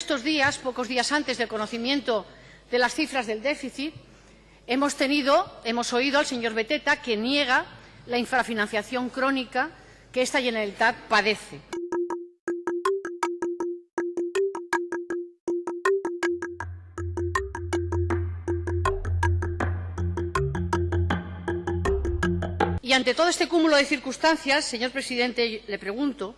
Estos días, pocos días antes del conocimiento de las cifras del déficit, hemos, tenido, hemos oído al señor Beteta que niega la infrafinanciación crónica que esta Generalitat padece. Y ante todo este cúmulo de circunstancias, señor presidente, le pregunto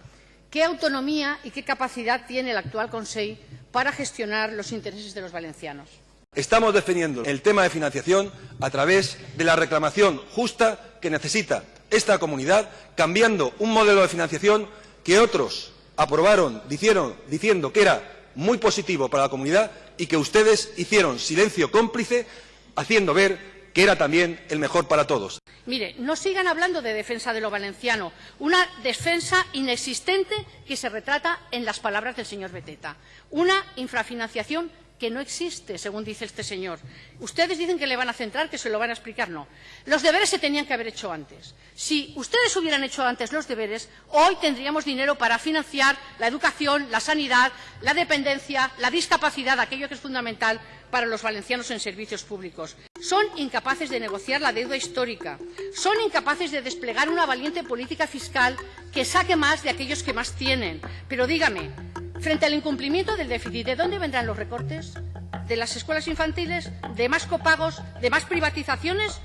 qué autonomía y qué capacidad tiene el actual Consejo para gestionar los intereses de los valencianos. Estamos defendiendo el tema de financiación a través de la reclamación justa que necesita esta comunidad, cambiando un modelo de financiación que otros aprobaron diciendo que era muy positivo para la comunidad y que ustedes hicieron silencio cómplice, haciendo ver que era también el mejor para todos. Mire, no sigan hablando de defensa de lo valenciano, una defensa inexistente que se retrata en las palabras del señor Beteta, una infrafinanciación que no existe, según dice este señor. Ustedes dicen que le van a centrar, que se lo van a explicar. No. Los deberes se tenían que haber hecho antes. Si ustedes hubieran hecho antes los deberes, hoy tendríamos dinero para financiar la educación, la sanidad, la dependencia, la discapacidad, aquello que es fundamental para los valencianos en servicios públicos. Son incapaces de negociar la deuda histórica. Son incapaces de desplegar una valiente política fiscal que saque más de aquellos que más tienen. Pero dígame, frente al incumplimiento del déficit, ¿de dónde vendrán los recortes? ¿De las escuelas infantiles? ¿De más copagos? ¿De más privatizaciones?